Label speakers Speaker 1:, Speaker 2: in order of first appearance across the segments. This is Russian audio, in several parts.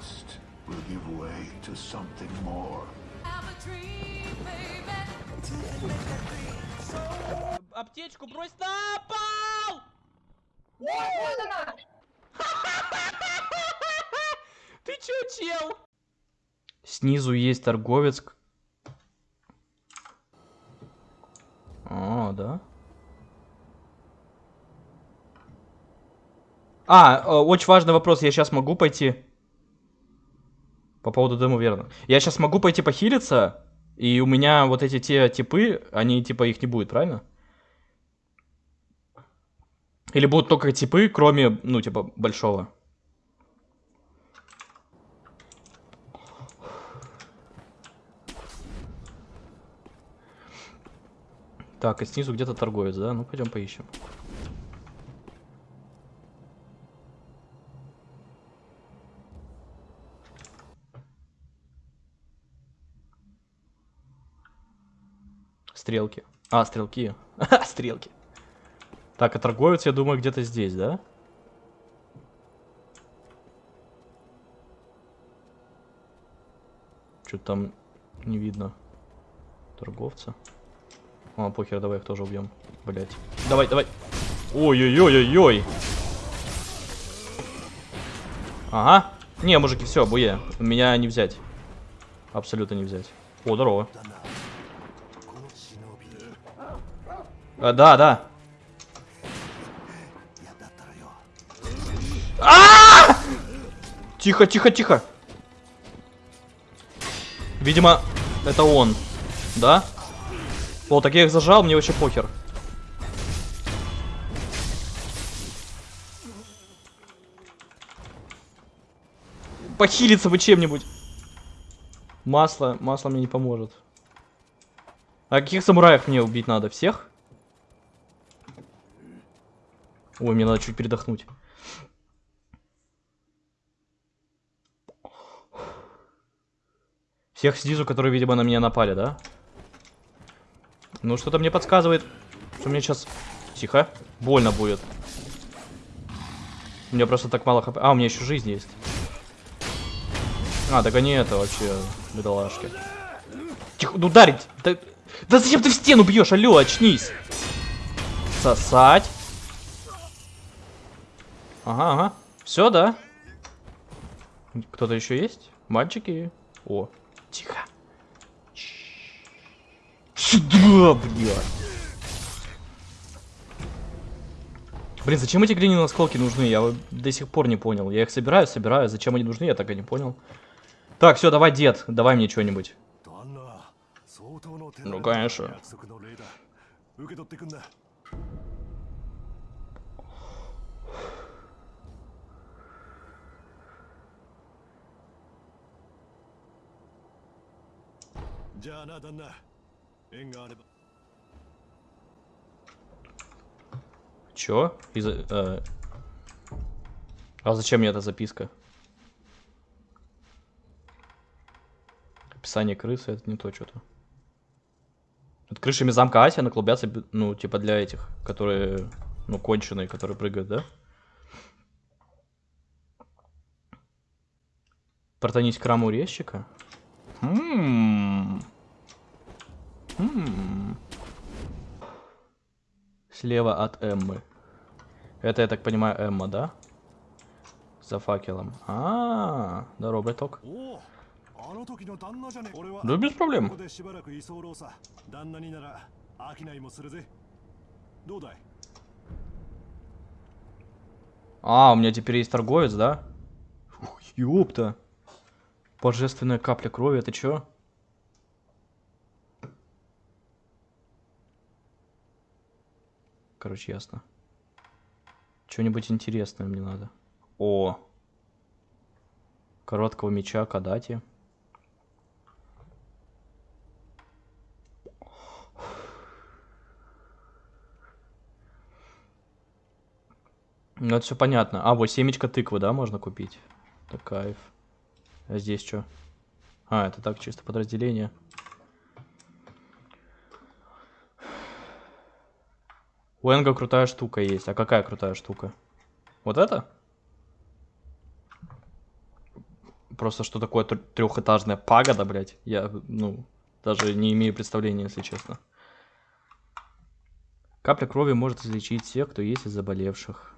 Speaker 1: trust will give way to something more.
Speaker 2: Аптечку брось на пол! Ты чё, чел? Снизу есть торговец. А, да? А, э, очень важный вопрос. Я сейчас могу пойти... По поводу дыму, верно. Я сейчас могу пойти похилиться, и у меня вот эти те типы, они типа их не будет, правильно? Или будут только типы, кроме, ну, типа, большого? Так, и снизу где-то торговец, да? Ну, пойдем поищем. Стрелки. А, стрелки. Стрелки. Так, а торговец, я думаю, где-то здесь, да? Что-то там не видно торговца. А, похер, давай их тоже убьем. Блять. Давай, давай. Ой-ой-ой-ой-ой. Ага. Не, мужики, все, буе. Меня не взять. Абсолютно не взять. О, здорово. А, да, да. А! Тихо, тихо, тихо. Видимо, это он. Да? О, так я их зажал, мне вообще похер. Похилиться бы чем-нибудь. Масло, масло мне не поможет. А каких самураев мне убить надо? Всех? Ой, мне надо чуть передохнуть. Всех снизу, которые, видимо, на меня напали, да? Ну, что-то мне подсказывает, что мне сейчас... Тихо. Больно будет. У меня просто так мало хп. А, у меня еще жизнь есть. А, так они это вообще, бедолашки. Тихо, ну ударить! Да, да зачем ты в стену бьешь? Алло, очнись! Сосать. Ага, ага. Все, да? Кто-то еще есть? Мальчики? О, тихо. Сюда, блядь. Блин, зачем эти глиняные осколки нужны? Я до сих пор не понял. Я их собираю, собираю. Зачем они нужны, я так и не понял. Так, все, давай, дед, давай мне что-нибудь. Ну, конечно. Чё? Из э... А зачем мне эта записка? Описание крысы, это не то что-то. Над крышами замка Асия наклубятся, ну, типа для этих, которые, ну, конченые, которые прыгают, да? Протонить к раму резчика? Хм. Слева от Эммы. Это, я так понимаю, Эмма, да? За факелом. А, -а, -а здорово, браток. Да без проблем. А, у меня теперь есть торговец, да? Ёпта. Божественная капля крови, это чё? Короче, ясно. Что-нибудь интересное мне надо. О! Короткого меча Кадати. Ну, это все понятно. А, вот семечко тыквы, да, можно купить? Так, кайф. А здесь что? А, это так, чисто подразделение. У Энга крутая штука есть. А какая крутая штука? Вот это? просто что такое тр- трехэтажная пагода, блядь. Я, ну, даже не имею представления, если честно. Капля крови может излечить всех, кто есть из заболевших.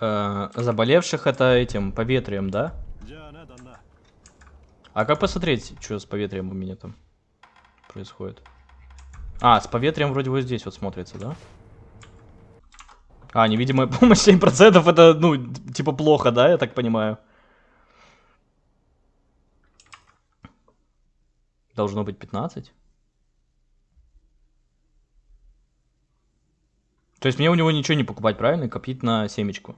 Speaker 2: Э, заболевших это этим поветрием, да? А как посмотреть, что с поветрием у меня там происходит? А, с поветрием вроде вот здесь вот смотрится, да? А, невидимая помощь 7% это, ну, типа плохо, да, я так понимаю? Должно быть 15? То есть мне у него ничего не покупать, правильно? Копить на семечку.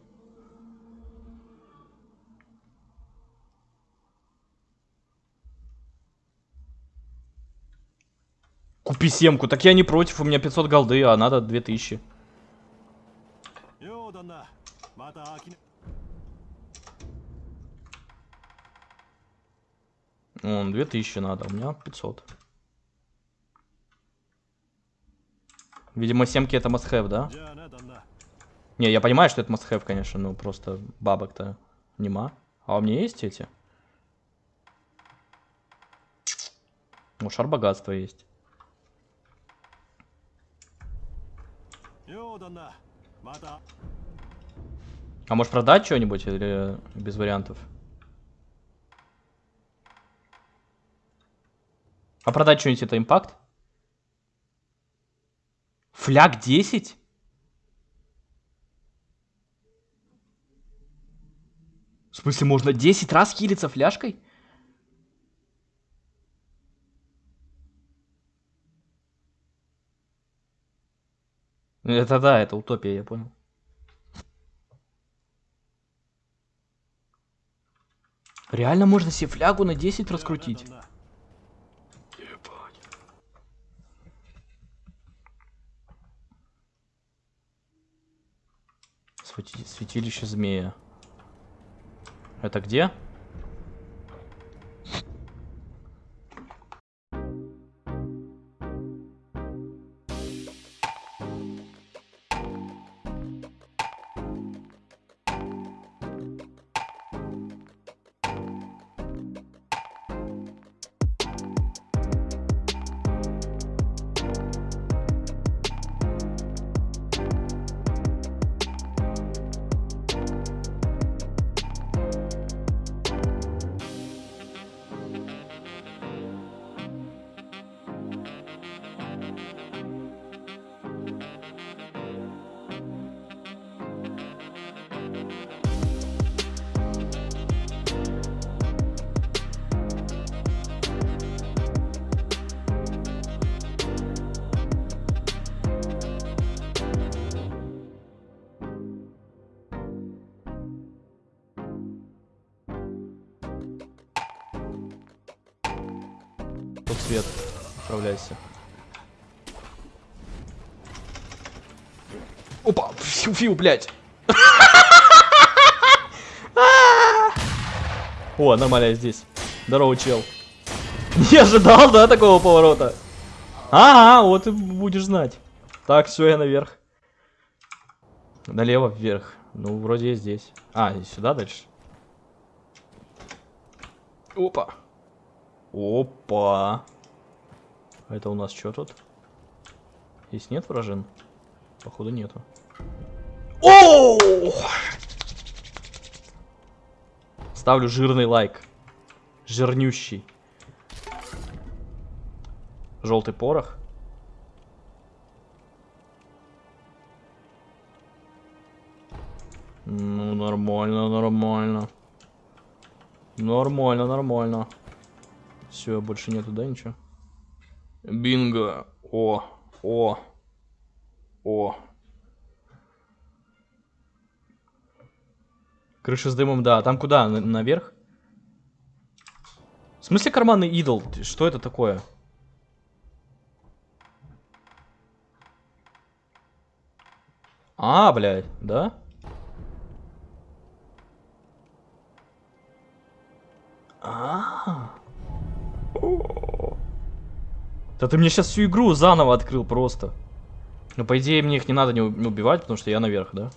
Speaker 2: Купи семку. Так я не против, у меня 500 голды, а надо 2000. Вон, 2000 надо, у меня 500. Видимо, семки это must да? Не, я понимаю, что это must конечно, но просто бабок-то нема. А у меня есть эти? Ну, шар богатства есть. А может продать что-нибудь или без вариантов? А продать что-нибудь это импакт? Фляг 10? В смысле, можно 10 раз хилиться фляжкой? Это да, это утопия, я понял. Реально можно себе флягу на 10 раскрутить?
Speaker 3: 旦那
Speaker 2: Свети- Святилище змея. Это где? Тут свет. Отправляйся. Опа! Фью, фью, блядь! О, нормально я здесь. Здорово, чел. Не ожидал, да, такого поворота? Ага, вот и будешь знать. Так, все, я наверх. Налево, вверх. Ну, вроде я здесь. А, и сюда дальше. Опа. Опа. А это у нас что тут? Здесь нет вражин? Походу нету. О! Ставлю жирный лайк. Жирнющий. Желтый порох. Ну, нормально, нормально. Нормально, нормально. Все, больше нету, да, ничего? Бинго. О, о, о. Крыша с дымом, да. Там куда? На- наверх? В смысле карманный идол? Что это такое? А, блядь, да? Да ты мне сейчас всю игру заново открыл просто. Ну, по идее, мне их не надо не убивать, потому что я наверх, да?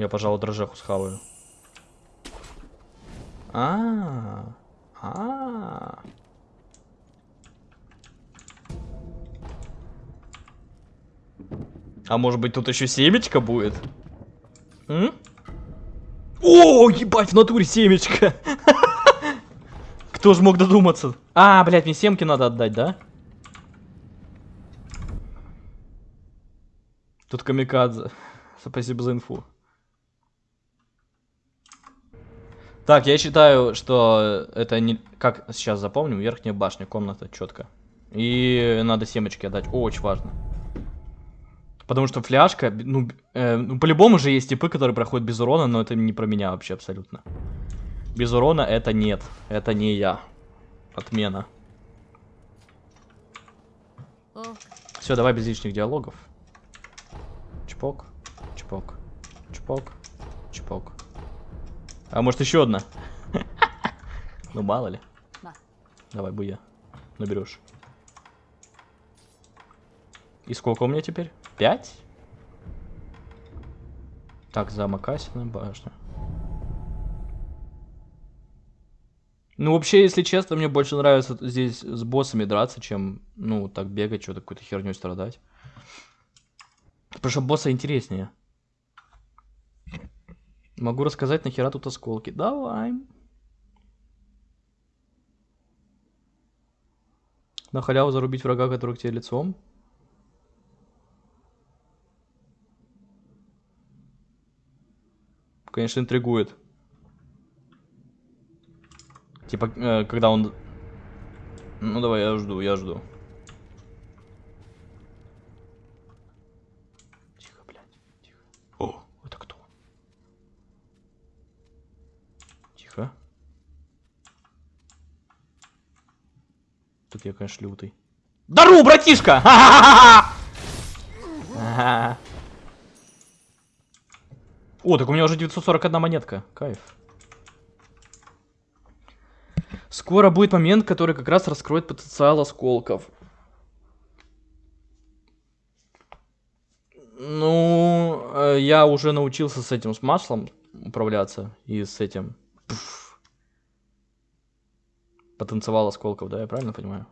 Speaker 2: Я, пожалуй, дрожжеху схаваю. А, а. А может быть тут еще семечко будет? М? О, ебать, в натуре семечко. Кто же мог додуматься? А, блядь, мне семки надо отдать, да? Тут камикадзе. Спасибо за инфу. Так, я считаю, что это не... Как сейчас запомним, верхняя башня, комната, четко. И надо семечки отдать, очень важно. Потому что фляжка, ну, э, ну, по-любому же есть типы, которые проходят без урона, но это не про меня вообще абсолютно. Без урона это нет, это не я. Отмена. Все, давай без лишних диалогов. Чпок, чпок, чпок, чпок. А может еще одна? Ну мало ли.
Speaker 4: Да.
Speaker 2: Давай, буя. Наберешь. И сколько у меня теперь? Пять? Так, замок Асина, башня. Ну, вообще, если честно, мне больше нравится здесь с боссами драться, чем, ну, так бегать, что-то какой-то херней страдать. Потому что босса интереснее. Могу рассказать, нахера тут осколки. Давай. На халяву зарубить врага, который к тебе лицом. Конечно, интригует. Типа, э, когда он... Ну, давай, я жду, я жду. Тихо, блядь, тихо. О, это кто? Тихо. Тут я, конечно, лютый. Дару, братишка! О, так у меня уже 941 монетка. Кайф. Скоро будет момент, который как раз раскроет потенциал осколков. Ну, э, я уже научился с этим, с маслом управляться. И с этим... Пф. Потенциал осколков, да, я правильно понимаю?